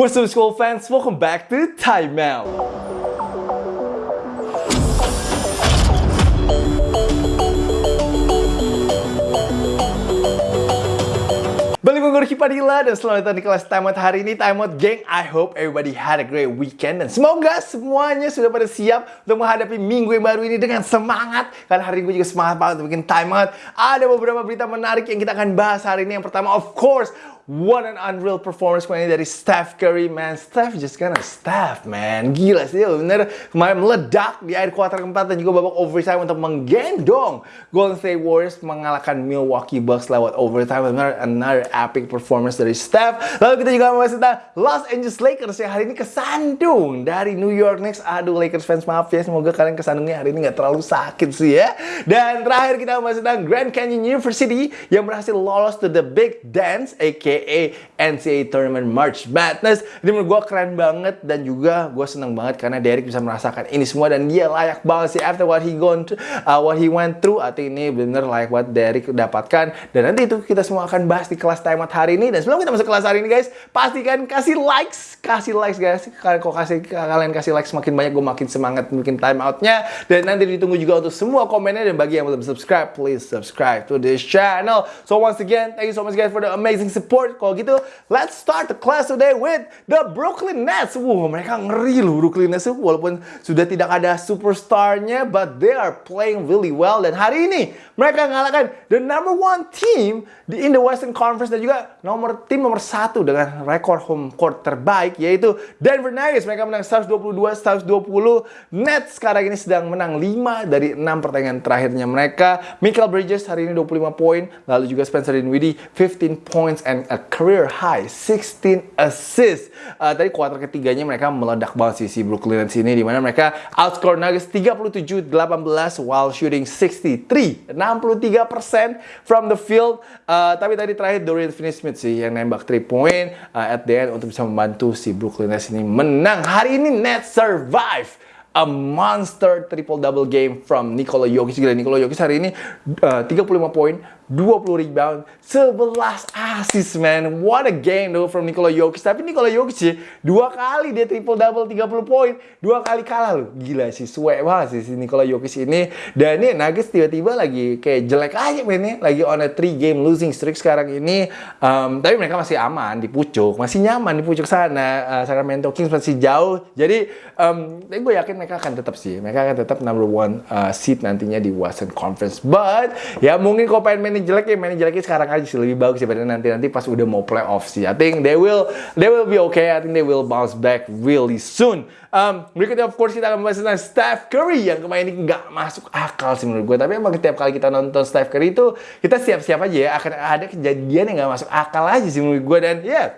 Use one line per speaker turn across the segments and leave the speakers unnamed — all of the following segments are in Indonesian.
What's up school fans? Welcome back to Time Out. Balik gue Gorky Padilla dan selamat datang di kelas Time Out hari ini Time Out Gang, I hope everybody had a great weekend Dan semoga semuanya sudah pada siap untuk menghadapi minggu yang baru ini dengan semangat Karena hari ini gue juga semangat banget untuk bikin Time Out Ada beberapa berita menarik yang kita akan bahas hari ini Yang pertama of course What an unreal performance kemarin dari Steph Curry, man. Steph just kinda Steph, man. Gila sih, bener. Kemarin meledak di akhir kuarter keempat dan juga babak overtime untuk menggendong Golden State Warriors mengalahkan Milwaukee Bucks lewat overtime. Bener, another epic performance dari Steph. Lalu kita juga membahas tentang Los Angeles Lakers yang hari ini kesandung dari New York Knicks. Aduh, Lakers fans maaf ya. Semoga kalian kesandungnya hari ini nggak terlalu sakit sih ya. Dan terakhir kita membahas tentang Grand Canyon University yang berhasil lolos to the Big Dance, aka aka NCAA Tournament March Madness. Ini menurut gue keren banget dan juga gue seneng banget karena Derek bisa merasakan ini semua dan dia layak banget sih after what he gone to, uh, what he went through. Think ini bener layak buat Derek dapatkan. Dan nanti itu kita semua akan bahas di kelas time out hari ini. Dan sebelum kita masuk kelas hari ini guys pastikan kasih likes kasih likes guys. Kalian kok kasih kalian kasih likes makin banyak gue makin semangat bikin time outnya dan nanti ditunggu juga untuk semua komennya. Dan bagi yang belum subscribe please subscribe to this channel. So once again thank you so much guys for the amazing support kalau gitu, let's start the class today with the Brooklyn Nets. Wow, mereka ngeri loh Brooklyn Nets walaupun sudah tidak ada superstarnya, but they are playing really well. Dan hari ini mereka mengalahkan the number one team di in the Western Conference dan juga nomor tim nomor satu dengan rekor home court terbaik yaitu Denver Nuggets. Mereka menang 122 120. Nets sekarang ini sedang menang 5 dari 6 pertandingan terakhirnya mereka. Michael Bridges hari ini 25 poin, lalu juga Spencer Dinwiddie 15 points and a career high 16 assists. Uh, tadi kuarter ketiganya mereka meledak banget sih si Brooklyn Nets ini di mana mereka outscore Nuggets 37-18 while shooting 63 63% from the field. Uh, tapi tadi terakhir Dorian Finney-Smith sih yang nembak 3 point uh, at the end untuk bisa membantu si Brooklyn Nets ini menang. Hari ini Nets survive a monster triple double game from Nikola Jokic. Gila Nikola Jokic hari ini uh, 35 poin, 20 rebound, 11 assist man. What a game though from Nikola Jokic. Tapi Nikola Jokic sih dua kali dia triple double 30 poin, dua kali kalah loh. Gila sih, swag banget sih si Nikola Jokic ini. Dan ini Nuggets tiba-tiba lagi kayak jelek aja mainnya, lagi on a 3 game losing streak sekarang ini. Um, tapi mereka masih aman di pucuk, masih nyaman di pucuk sana. Uh, Sacramento Kings masih jauh. Jadi um, gue yakin mereka akan tetap sih, mereka akan tetap number one uh, seat nantinya di Western Conference. But ya mungkin kalau pengen main jelek ya main jeleknya sekarang aja sih lebih bagus daripada nanti nanti pas udah mau playoff sih. I think they will they will be okay. I think they will bounce back really soon. Um, berikutnya of course kita akan membahas tentang Steph Curry yang kemarin ini nggak masuk akal sih menurut gue. Tapi emang setiap kali kita nonton Steph Curry itu kita siap-siap aja ya akan ada kejadian yang nggak masuk akal aja sih menurut gue dan ya. Yeah,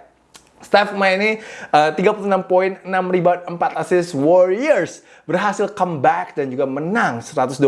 Steph main ini uh, 36 poin, 6 rebound, 4 assist Warriors berhasil comeback dan juga menang 125-116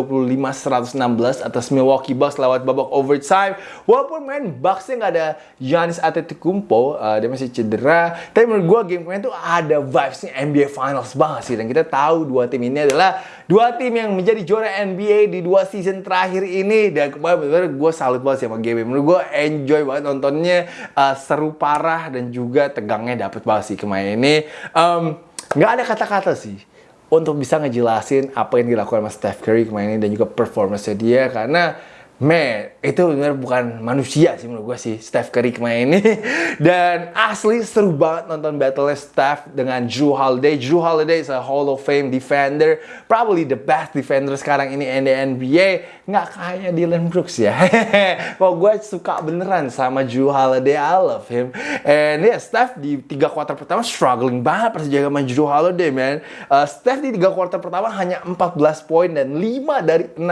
atas Milwaukee Bucks lewat babak overtime. Walaupun main Bucksnya nggak ada Giannis Antetokounmpo, uh, dia masih cedera. Tapi menurut gue game kemarin tuh ada vibesnya NBA Finals banget sih. Dan kita tahu dua tim ini adalah dua tim yang menjadi juara NBA di dua season terakhir ini. Dan kemarin benar gue salut banget sama game. Menurut gue enjoy banget nontonnya, uh, seru parah dan juga tegangnya dapet banget sih kemarin ini. Um, nggak ada kata-kata sih untuk bisa ngejelasin apa yang dilakukan sama Steph Curry kemarin dan juga performance dia. Karena Man, itu benar bukan manusia sih menurut gue sih Steph Curry kemarin ini. Dan asli seru banget nonton battle Steph dengan Drew Holiday. Drew Holiday is a Hall of Fame defender, probably the best defender sekarang ini in the NBA. Nggak kayak Dylan Brooks ya. Kok gue suka beneran sama Drew Holiday, I love him. And yeah, Steph di tiga kuarter pertama struggling banget pas jaga sama Drew Holiday, man. Uh, Steph di tiga kuarter pertama hanya 14 poin dan 5 dari 16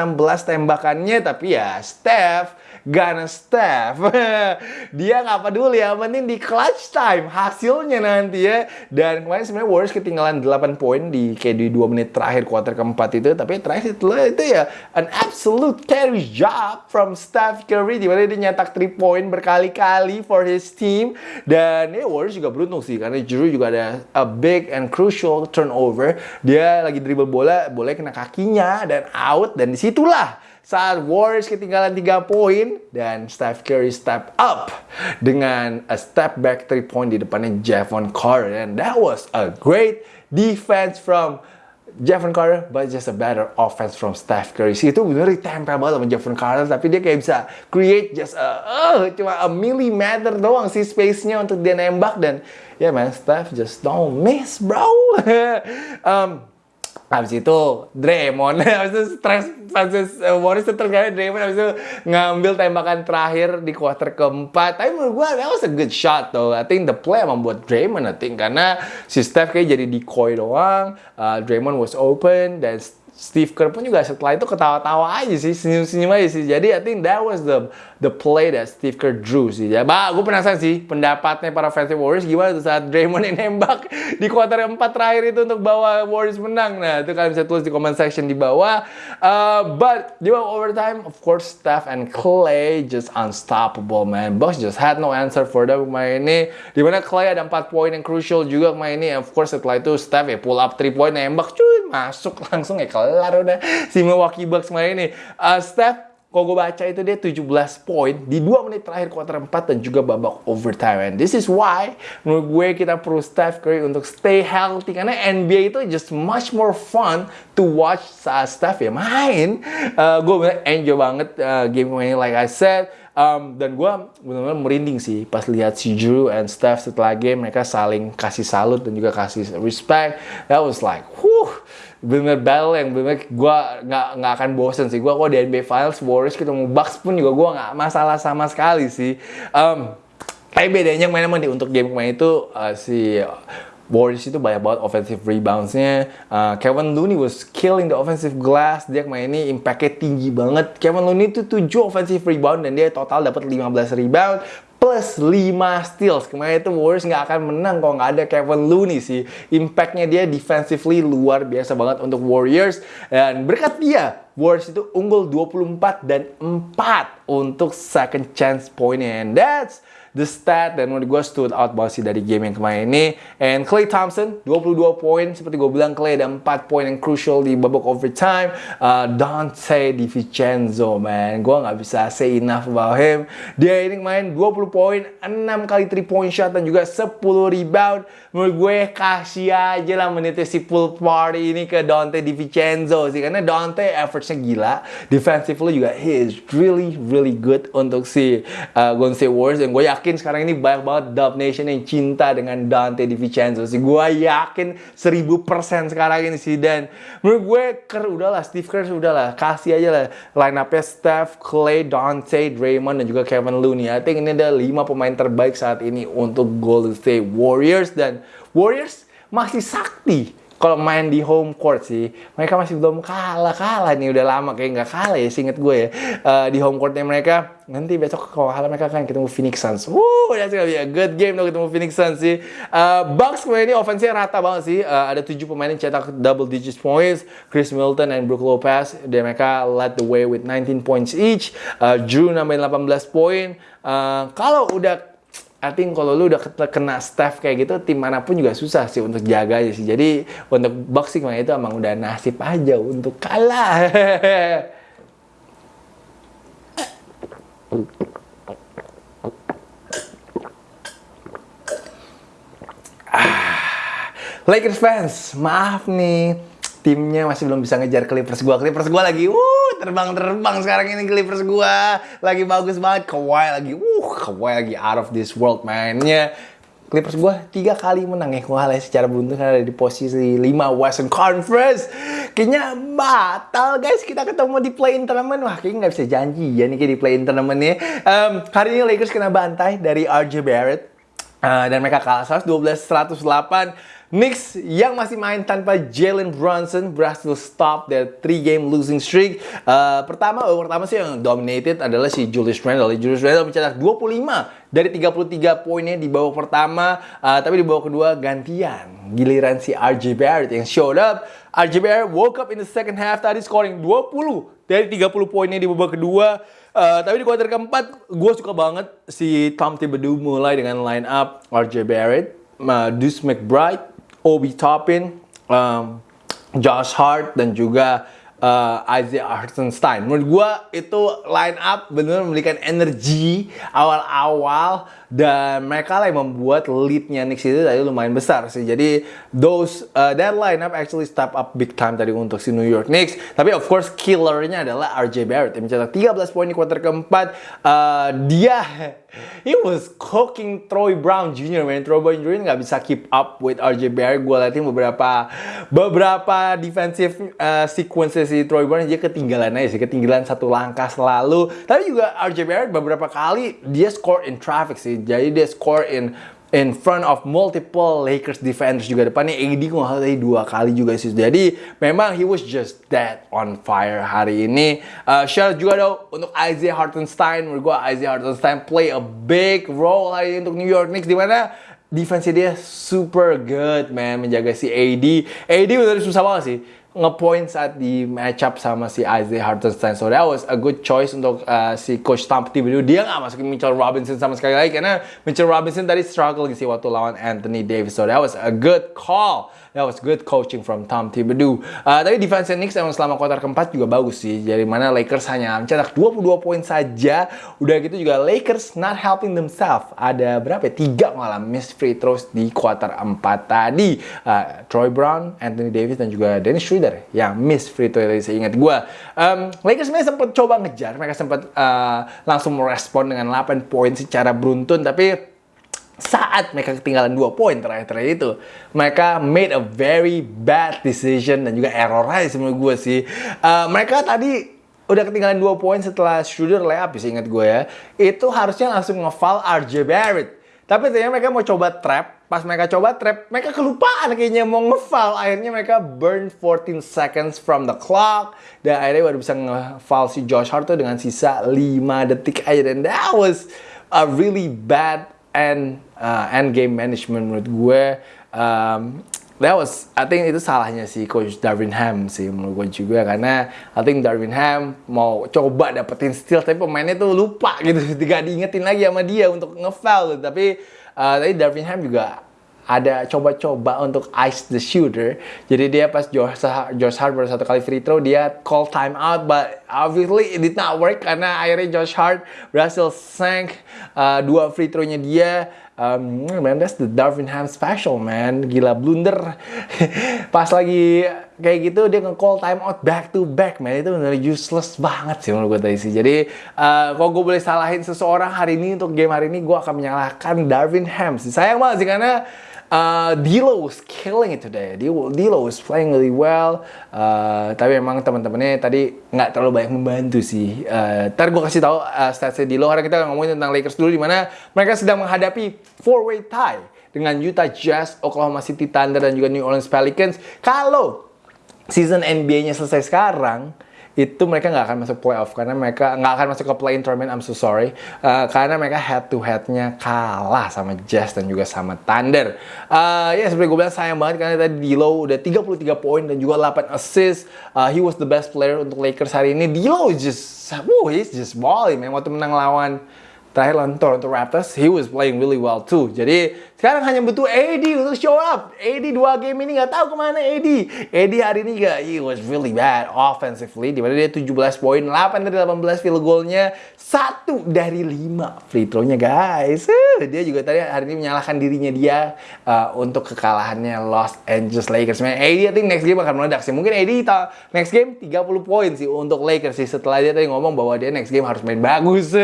tembakannya, tapi ya Steph gonna Steph. dia nggak peduli ya, penting di clutch time hasilnya nanti ya. Dan kemarin sebenarnya Warriors ketinggalan 8 poin di kayak di 2 menit terakhir kuarter keempat itu, tapi terakhir itu, itu ya an absolute carry job from Steph Curry di mana dia nyetak 3 poin berkali-kali for his team. Dan ya Warriors juga beruntung sih karena Drew juga ada a big and crucial turnover. Dia lagi dribble bola, boleh kena kakinya dan out dan di situlah saat Warriors ketinggalan 3 poin dan Steph Curry step up dengan a step back 3 point di depannya Javon Carter and that was a great defense from Javon Carter, but just a better offense from Steph Curry. Sih itu bener ditempel banget sama Javon Carter, tapi dia kayak bisa create just a, uh, cuma a millimeter doang sih space-nya untuk dia nembak dan ya yeah, man, Steph just don't miss, bro. um, Habis itu Draymond, habis itu stress, habis uh, Warriors itu terkait Draymond, habis itu ngambil tembakan terakhir di kuarter keempat. Tapi menurut gue that was a good shot though. I think the play emang buat Draymond I think karena si Steph kayak jadi decoy doang. Uh, Draymond was open dan Steve Kerr pun juga setelah itu ketawa-tawa aja sih, senyum-senyum aja sih. Jadi I think that was the the play that Steve Kerr drew sih. Ya, bah, gue penasaran sih pendapatnya para fans Warriors gimana tuh saat Draymond yang nembak di kuarter 4 terakhir itu untuk bawa Warriors menang. Nah, itu kalian bisa tulis di comment section di bawah. Uh, but di bawah overtime, of course Steph and Clay just unstoppable man. Bucks just had no answer for them main ini. Di mana Clay ada 4 poin yang crucial juga main ini. Of course setelah itu Steph ya pull up 3 point nembak cuy masuk langsung ya kelar udah si Milwaukee Bucks main ini. Uh, Steph kalau gue baca itu dia 17 poin di 2 menit terakhir kuarter 4 dan juga babak overtime. And this is why menurut gue kita perlu Steph Curry untuk stay healthy karena NBA itu just much more fun to watch saat Steph ya main. Uh, gue bener enjoy banget uh, game ini like I said. Um, dan gue benar-benar merinding sih pas lihat si Drew and Steph setelah game mereka saling kasih salut dan juga kasih respect. That was like, whew, bener battle yang bener gue nggak nggak akan bosen sih gue kok di NBA Finals Warriors ketemu Bucks pun juga gue nggak masalah sama sekali sih um, tapi bedanya main emang untuk game kemarin itu uh, si Warriors itu banyak banget offensive reboundsnya. Uh, Kevin Looney was killing the offensive glass. Dia kemarin ini impactnya tinggi banget. Kevin Looney itu 7 offensive rebound dan dia total dapat 15 rebound plus 5 steals. Kemarin itu Warriors nggak akan menang kalau nggak ada Kevin Looney sih. Impactnya dia defensively luar biasa banget untuk Warriors. Dan berkat dia, Warriors itu unggul 24 dan 4 untuk second chance pointnya. And that's the stat dan menurut gue stood out banget sih dari game yang kemarin ini. And Clay Thompson 22 poin seperti gue bilang Clay ada 4 poin yang crucial di babak overtime. Uh, Dante DiVincenzo man, gue nggak bisa say enough about him. Dia ini main 20 poin, 6 kali 3 point shot dan juga 10 rebound. Menurut gue kasih aja lah menitnya si full party ini ke Dante DiVincenzo sih karena Dante effortnya gila, defensively juga he is really really good untuk si uh, Golden State Warriors dan gue yakin yakin sekarang ini banyak banget Dub Nation yang cinta dengan Dante DiVincenzo sih. Gue yakin seribu persen sekarang ini sih. Dan menurut gue, Kerr udahlah, Steve Kerr udahlah. Kasih aja lah line up-nya Steph, Clay, Dante, Draymond, dan juga Kevin Looney. I think ini ada lima pemain terbaik saat ini untuk Golden State Warriors. Dan Warriors masih sakti kalau main di home court sih mereka masih belum kalah kalah nih. Udah lama kayak nggak kalah ya singkat gue ya. Uh, di home courtnya mereka nanti besok kalau kalah mereka akan ketemu Phoenix Suns. Wuh, that's gonna be a good game tuh ketemu Phoenix Suns sih. Uh, Bucks kemarin ini offense-nya rata banget sih. Uh, ada tujuh pemain yang cetak double digit points. Chris Milton dan Brook Lopez dan mereka led the way with 19 points each. Uh, Drew nambahin 18 poin. Uh, kalau udah I think kalau lu udah kena staff kayak gitu, tim mana pun juga susah sih untuk jaga aja sih. Jadi untuk boxing mah itu emang udah nasib aja untuk kalah. ah, Lakers fans, maaf nih timnya masih belum bisa ngejar Clippers gua. Clippers gua lagi uh terbang-terbang sekarang ini Clippers gua. Lagi bagus banget. Kawhi lagi uh Kawhi lagi out of this world mainnya. Clippers gua tiga kali menang ya kalah secara beruntun karena ada di posisi 5 Western Conference. Kayaknya batal guys kita ketemu di play-in tournament. Wah kayaknya nggak bisa janji ya nih kayak di play-in tournament nih. Um, hari ini Lakers kena bantai dari RJ Barrett. Uh, dan mereka kalah 112-108 Knicks yang masih main tanpa Jalen Brunson berhasil stop their three game losing streak. Uh, pertama, oh, pertama sih yang dominated adalah si Julius Randle. Julius Randle mencetak 25 dari 33 poinnya di babak pertama, uh, tapi di babak kedua gantian. Giliran si RJ Barrett yang showed up. RJ Barrett woke up in the second half tadi scoring 20 dari 30 poinnya di babak kedua. Uh, tapi di kuarter keempat, gue suka banget si Tom Thibodeau mulai dengan line up RJ Barrett, uh, Deuce McBride, Obi Toppin, um, Josh Hart dan juga uh, Isaiah Hartenstein. Menurut gue itu line up benar memberikan energi awal-awal dan mereka lah yang membuat leadnya Knicks itu tadi lumayan besar sih. Jadi those uh, that lineup actually step up big time tadi untuk si New York Knicks. Tapi of course killernya adalah RJ Barrett yang mencetak 13 poin di kuarter keempat. Uh, dia he was cooking Troy Brown Jr. Man, Troy Brown Jr. nggak bisa keep up with RJ Barrett. Gue liatin beberapa beberapa defensive uh, sequences si Troy Brown dia ketinggalan aja sih, ketinggalan satu langkah selalu. Tapi juga RJ Barrett beberapa kali dia score in traffic sih jadi dia score in in front of multiple Lakers defenders juga. Depannya AD kok tadi dua kali juga sih. Jadi memang he was just dead on fire hari ini. Uh, shout juga dong untuk Isaiah Hartenstein. Menurut gue Isaiah Hartenstein play a big role hari ini untuk New York Knicks di mana defense dia super good man menjaga si AD AD udah susah banget sih ngepoint saat di match up sama si Isaiah Hartenstein. So that was a good choice untuk uh, si coach Tom Thibodeau. Dia nggak masukin Mitchell Robinson sama sekali lagi karena Mitchell Robinson tadi struggle sih waktu lawan Anthony Davis. So that was a good call. That was good coaching from Tom Thibodeau. Uh, tapi defense Knicks emang selama kuarter keempat juga bagus sih. Jadi mana Lakers hanya mencetak 22 poin saja. Udah gitu juga Lakers not helping themselves. Ada berapa ya? Tiga malah miss free throws di kuarter 4 tadi. Uh, Troy Brown, Anthony Davis, dan juga Dennis Schroeder yang miss free throw saya ingat gue. Um, Lakers sebenarnya sempat coba ngejar. Mereka sempat uh, langsung merespon dengan 8 poin secara beruntun. Tapi saat mereka ketinggalan dua poin terakhir-terakhir itu, mereka made a very bad decision dan juga error aja menurut gue sih. Uh, mereka tadi udah ketinggalan dua poin setelah Schroeder layup, bisa ingat gue ya. Itu harusnya langsung ngefoul RJ Barrett. Tapi ternyata mereka mau coba trap, pas mereka coba trap, mereka kelupaan kayaknya mau ngefoul. Akhirnya mereka burn 14 seconds from the clock. Dan akhirnya baru bisa ngefoul si Josh Hart tuh dengan sisa 5 detik aja. Dan that was a really bad and uh, end game management menurut gue um, that was I think itu salahnya si coach Darvin Ham sih menurut gue juga karena I think Darvin Ham mau coba dapetin steal tapi pemainnya tuh lupa gitu tidak diingetin lagi sama dia untuk gitu. tapi uh, tadi Darvin Ham juga ada coba-coba untuk ice the shooter. Jadi dia pas Josh, Josh Hart baru satu kali free throw, dia call time out, but obviously it did not work karena akhirnya Josh Hart berhasil sank uh, dua free throw-nya dia. Um, man, that's the Darvin Ham special, man. Gila, blunder. pas lagi kayak gitu, dia nge-call time out back to back, man. Itu benar useless banget sih menurut gue tadi sih. Jadi, uh, kalau gue boleh salahin seseorang hari ini untuk game hari ini, gue akan menyalahkan Darvin Ham sih. Sayang banget sih, karena Uh, Dilo was killing it today. Dilo, Dilo was playing really well. Uh, tapi emang teman-temannya tadi nggak terlalu banyak membantu sih. Uh, ntar gue kasih tahu uh, statsnya Dilo. Karena kita ngomongin tentang Lakers dulu, di mana mereka sedang menghadapi four-way tie dengan Utah Jazz, Oklahoma City Thunder, dan juga New Orleans Pelicans. Kalau season NBA-nya selesai sekarang, itu mereka nggak akan masuk playoff karena mereka nggak akan masuk ke play-in tournament. I'm so sorry uh, karena mereka head to headnya kalah sama Jazz dan juga sama Thunder. Uh, ya seperti gue bilang sayang banget karena tadi Dilo udah 33 poin dan juga 8 assist. Uh, he was the best player untuk Lakers hari ini. Dilo just, woo, he's just balling man waktu menang lawan lawan Toronto Raptors, he was playing really well too. Jadi sekarang hanya butuh AD untuk show up. AD dua game ini nggak tahu ke mana AD. AD hari ini gak, he was really bad offensively. Di mana dia 17 poin, 8 dari 18 field goalnya, satu dari 5 free throw-nya guys. Uh, dia juga tadi hari ini menyalahkan dirinya dia uh, untuk kekalahannya Los Angeles Lakers. Man, AD I think next game akan meledak sih. Mungkin AD next game 30 poin sih untuk Lakers sih. Setelah dia tadi ngomong bahwa dia next game harus main bagus.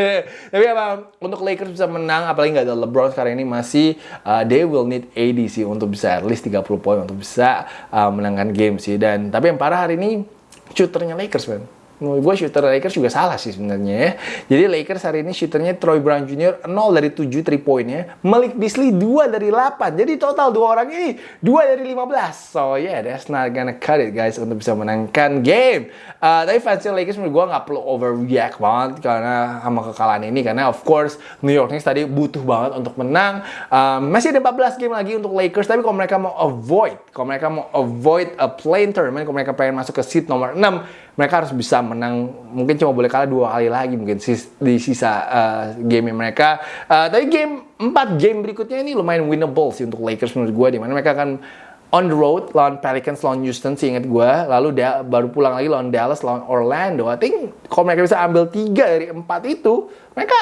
Tapi apa untuk Lakers bisa menang apalagi nggak ada LeBron sekarang ini masih uh, they will need AD sih untuk bisa at least 30 poin untuk bisa uh, menangkan game sih. Dan tapi yang parah hari ini shooternya Lakers man menurut gue shooter Lakers juga salah sih sebenarnya ya. Jadi Lakers hari ini shooternya Troy Brown Jr. 0 dari 7 3 poinnya. Malik Beasley 2 dari 8. Jadi total dua orang ini 2 dari 15. So yeah, that's not gonna cut it guys untuk bisa menangkan game. Uh, tapi fans Lakers menurut gue nggak perlu overreact banget karena sama kekalahan ini. Karena of course New York Knicks tadi butuh banget untuk menang. Um, masih ada 14 game lagi untuk Lakers. Tapi kalau mereka mau avoid, kalau mereka mau avoid a play tournament, kalau mereka pengen masuk ke seat nomor 6, mereka harus bisa menang mungkin cuma boleh kalah dua kali lagi mungkin di sisa uh, game mereka uh, tapi game empat game berikutnya ini lumayan winnable sih untuk Lakers menurut gue di mana mereka akan on the road lawan Pelicans, lawan Houston, ingat gue. Lalu dia baru pulang lagi lawan Dallas, lawan Orlando. I think kalau mereka bisa ambil tiga dari empat itu, mereka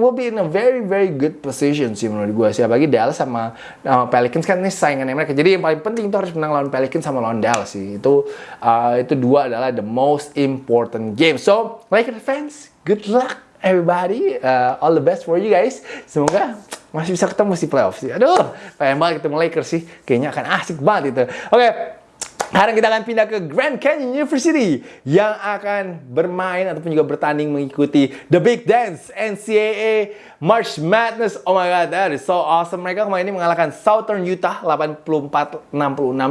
will be in a very very good position sih menurut gue sih. Apalagi Dallas sama, sama Pelicans kan ini saingannya mereka. Jadi yang paling penting itu harus menang lawan Pelicans sama lawan Dallas sih. Itu uh, itu dua adalah the most important game. So Lakers fans, good luck everybody. Uh, all the best for you guys. Semoga masih bisa ketemu si playoff sih. Aduh, pengen banget ketemu Lakers sih. Kayaknya akan asik banget itu. Oke, okay. Sekarang kita akan pindah ke Grand Canyon University yang akan bermain ataupun juga bertanding mengikuti The Big Dance NCAA March Madness. Oh my god, that is so awesome. Mereka kemarin ini mengalahkan Southern Utah 84-66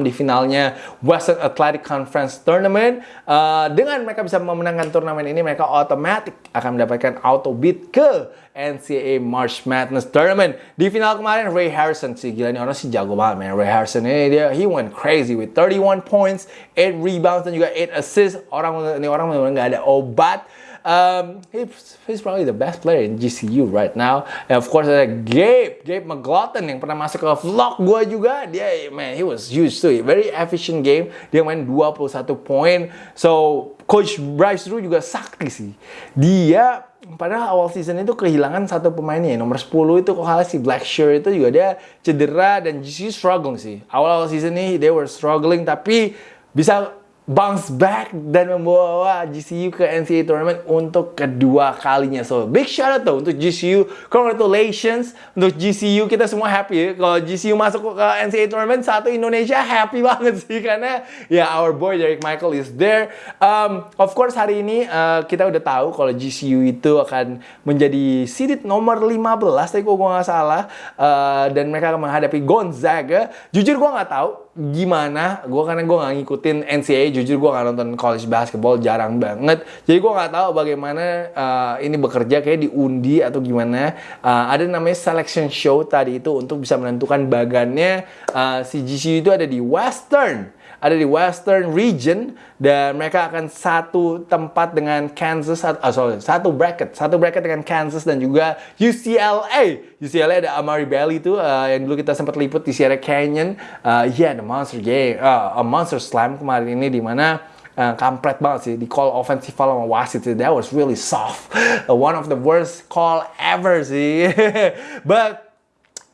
di finalnya Western Athletic Conference Tournament. Uh, dengan mereka bisa memenangkan turnamen ini, mereka otomatis akan mendapatkan auto beat ke NCAA March Madness Tournament. Di final kemarin, Ray Harrison sih gila nih orang sih jago banget, man. Ray Harrison ini dia he went crazy with 31 points, 8 rebounds dan juga 8 assists. Orang ini orang benar-benar nggak ada obat. Um, he's, he's probably the best player in GCU right now. And of course ada Gabe, Gabe McLaughlin yang pernah masuk ke vlog gue juga. Dia, man, he was huge too. Very efficient game. Dia main 21 poin. So, Coach Bryce Drew juga sakti sih. Dia padahal awal season itu kehilangan satu pemainnya nomor 10 itu kok kalah si Blackshear itu juga dia cedera dan GCU struggling sih awal awal season ini they were struggling tapi bisa bounce back dan membawa GCU ke NCAA tournament untuk kedua kalinya. So, big shout out tuh untuk GCU. Congratulations untuk GCU. Kita semua happy ya. Kalau GCU masuk ke NCAA tournament, satu Indonesia happy banget sih. Karena ya our boy Derek Michael is there. Um, of course hari ini uh, kita udah tahu kalau GCU itu akan menjadi seeded nomor 15. Tapi kok gue nggak salah. Uh, dan mereka akan menghadapi Gonzaga. Jujur gue nggak tahu gimana? Gue karena gue nggak ngikutin NCAA jujur gue nggak nonton college basketball jarang banget. Jadi gue nggak tahu bagaimana uh, ini bekerja kayak diundi atau gimana. Uh, ada namanya selection show tadi itu untuk bisa menentukan bagannya. Uh, si GCU itu ada di Western ada di Western Region dan mereka akan satu tempat dengan Kansas oh sorry, satu bracket satu bracket dengan Kansas dan juga UCLA UCLA ada Amari Bailey itu uh, yang dulu kita sempat liput di Sierra Canyon. Uh, yeah the monster game uh, a monster slam kemarin ini di mana uh, kampret banget sih di call offensive foul sama wasit sih. That was really soft. One of the worst call ever sih. But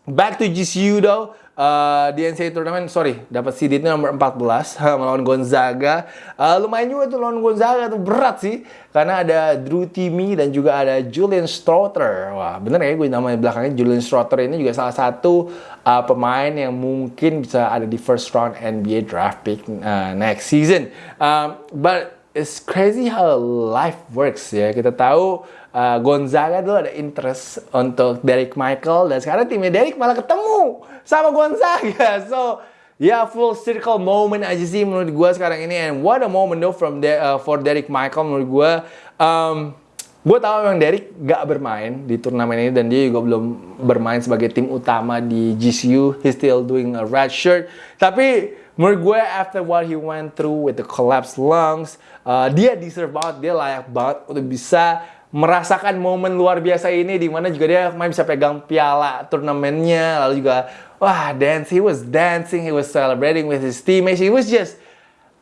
back to GCU though uh, di NCAA Tournament, sorry, dapat seed itu nomor 14 melawan Gonzaga. Uh, lumayan juga tuh lawan Gonzaga tuh berat sih, karena ada Drew Timmy dan juga ada Julian Strother. Wah, bener ya gue namanya belakangnya Julian Strother ini juga salah satu uh, pemain yang mungkin bisa ada di first round NBA draft pick uh, next season. Um, but it's crazy how life works ya. Kita tahu uh, Gonzaga dulu ada interest untuk Derek Michael dan sekarang timnya Derek malah ketemu sama Gonzaga. So ya yeah, full circle moment aja sih menurut gue sekarang ini and what a moment though from De uh, for Derek Michael menurut gue. Um, gue tahu memang Derek gak bermain di turnamen ini dan dia juga belum bermain sebagai tim utama di GCU. He's still doing a red shirt. Tapi menurut gue after what he went through with the collapsed lungs, uh, dia deserve banget, dia layak banget untuk bisa merasakan momen luar biasa ini di mana juga dia main bisa pegang piala turnamennya lalu juga wah dance he was dancing he was celebrating with his teammates he was just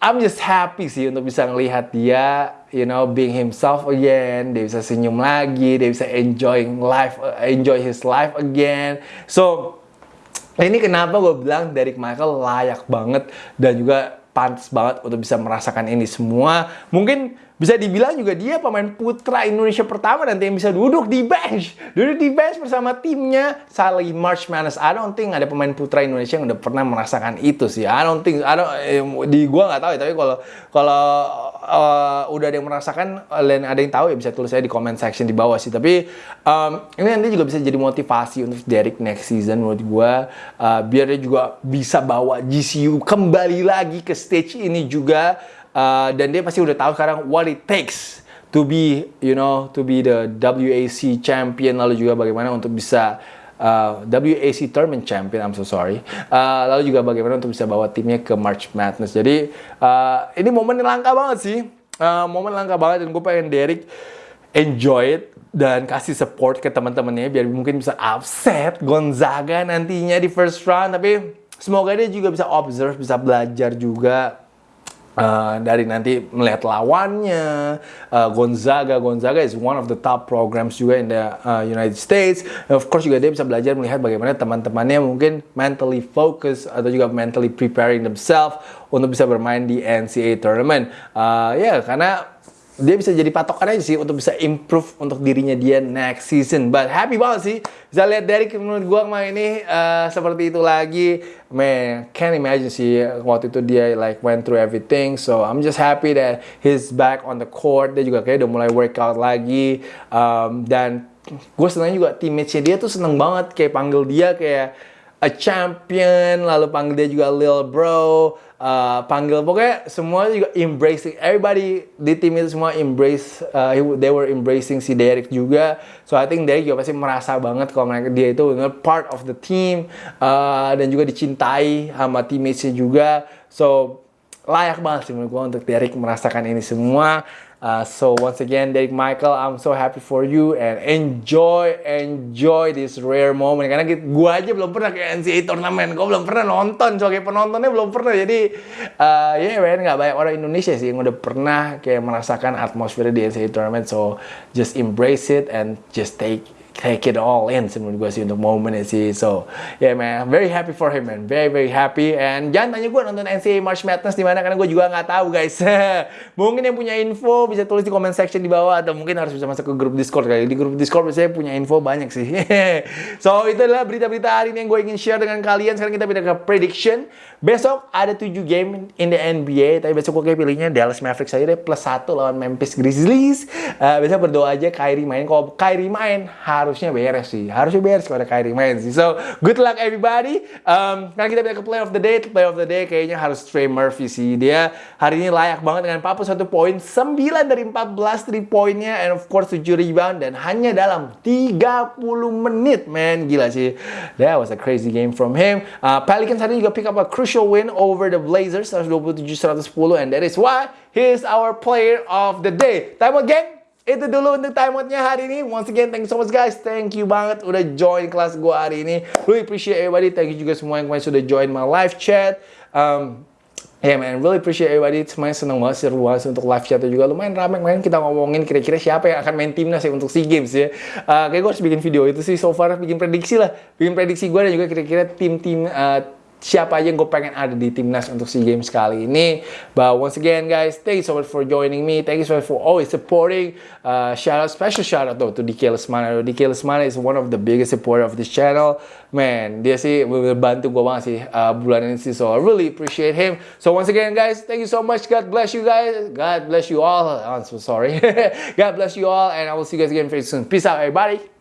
I'm just happy sih untuk bisa ngelihat dia you know being himself again. Dia bisa senyum lagi dia bisa enjoying life enjoy his life again. So ini kenapa gue bilang Derek Michael layak banget dan juga pantas banget untuk bisa merasakan ini semua mungkin bisa dibilang juga dia pemain putra Indonesia pertama nanti yang bisa duduk di bench. Duduk di bench bersama timnya Sally March Madness. I don't think ada pemain putra Indonesia yang udah pernah merasakan itu sih. I don't think, I don't, eh, di gua nggak tahu ya. Tapi kalau kalau uh, udah ada yang merasakan dan ada yang tahu ya bisa tulis saya di comment section di bawah sih. Tapi um, ini nanti juga bisa jadi motivasi untuk Derek next season menurut gua. Uh, biar dia juga bisa bawa GCU kembali lagi ke stage ini juga Uh, dan dia pasti udah tahu sekarang what it takes to be you know to be the WAC champion lalu juga bagaimana untuk bisa uh, WAC tournament champion I'm so sorry. Uh, lalu juga bagaimana untuk bisa bawa timnya ke March Madness. Jadi uh, ini momen yang langka banget sih. Uh, momen langka banget dan gue pengen Derek enjoy it dan kasih support ke teman-temannya biar mungkin bisa upset Gonzaga nantinya di first round. Tapi semoga dia juga bisa observe, bisa belajar juga Uh, dari nanti melihat lawannya. Uh, Gonzaga Gonzaga is one of the top programs juga in the uh, United States. And of course juga dia bisa belajar melihat bagaimana teman-temannya mungkin mentally focus atau juga mentally preparing themselves untuk bisa bermain di NCAA tournament. Uh, ya yeah, karena dia bisa jadi patokan aja sih untuk bisa improve untuk dirinya dia next season. But happy banget sih bisa lihat Derek menurut gua kemarin ini uh, seperti itu lagi. Man, can't imagine sih waktu itu dia like went through everything. So I'm just happy that he's back on the court. Dia juga kayak udah mulai workout lagi. Um, dan gue senang juga teammates-nya dia tuh seneng banget kayak panggil dia kayak a champion, lalu panggil dia juga Lil Bro, uh, panggil pokoknya semua juga embracing, everybody di tim itu semua embrace, uh, they were embracing si Derek juga. So I think Derek juga pasti merasa banget kalau mereka dia itu part of the team uh, dan juga dicintai sama teammates-nya juga. So layak banget sih menurut gue untuk Derek merasakan ini semua. Uh, so once again, Derek Michael, I'm so happy for you and enjoy, enjoy this rare moment. Karena gue aja belum pernah ke NCAA tournament, gue belum pernah nonton, sebagai penontonnya belum pernah. Jadi, uh, ya yeah, nggak banyak orang Indonesia sih yang udah pernah kayak merasakan atmosfer di NCAA tournament. So just embrace it and just take take it all in sih menurut gue sih untuk momennya sih. So yeah man. Very happy for him man. Very very happy. And jangan tanya gue nonton NCAA March Madness di mana karena gue juga nggak tahu guys. Mungkin yang punya info bisa tulis di comment section di bawah atau mungkin harus bisa masuk ke grup Discord kali. Di grup Discord biasanya punya info banyak sih. So itu adalah berita-berita hari ini yang gue ingin share dengan kalian. Sekarang kita pindah ke prediction. Besok ada 7 game in the NBA tapi besok gue pilihnya Dallas Mavericks aja deh plus 1 lawan Memphis Grizzlies. Uh, biasa berdoa aja Kyrie main. Kalau Kyrie main harusnya beres sih. Harusnya beres kalau ada Kyrie main sih. So, good luck everybody. Um, karena kita pindah ke play of the day. Play of the day kayaknya harus Trey Murphy sih. Dia hari ini layak banget dengan 41 poin, 9 dari 14 3 poinnya, and of course 7 rebound, dan hanya dalam 30 menit, man. Gila sih. That was a crazy game from him. Uh, Pelicans hari ini juga pick up a crucial win over the Blazers, 127-110, and that is why he is our player of the day. Time gang! Itu dulu untuk time out-nya hari ini. Once again, thank you so much guys. Thank you banget udah join kelas gue hari ini. Really appreciate everybody. Thank you juga semua yang kemarin sudah join my live chat. Um, Yeah man, really appreciate everybody. Semuanya seneng banget, seru banget untuk live chat juga. Lumayan ramai main kita ngomongin kira-kira siapa yang akan main timnas ya untuk SEA Games ya. Uh, kayak gue harus bikin video itu sih. So far bikin prediksi lah. Bikin prediksi gue dan juga kira-kira tim-tim uh, siapa aja yang gue pengen ada di timnas untuk SEA Games kali ini. But once again guys, thank you so much for joining me. Thank you so much for always supporting. Uh, shout out, special shout out though to DK Lesmana. DK Lesmana is one of the biggest supporter of this channel. Man, dia sih bantu gue banget sih uh, bulan ini sih. So I really appreciate him. So once again guys, thank you so much. God bless you guys. God bless you all. I'm so sorry. God bless you all and I will see you guys again very soon. Peace out everybody.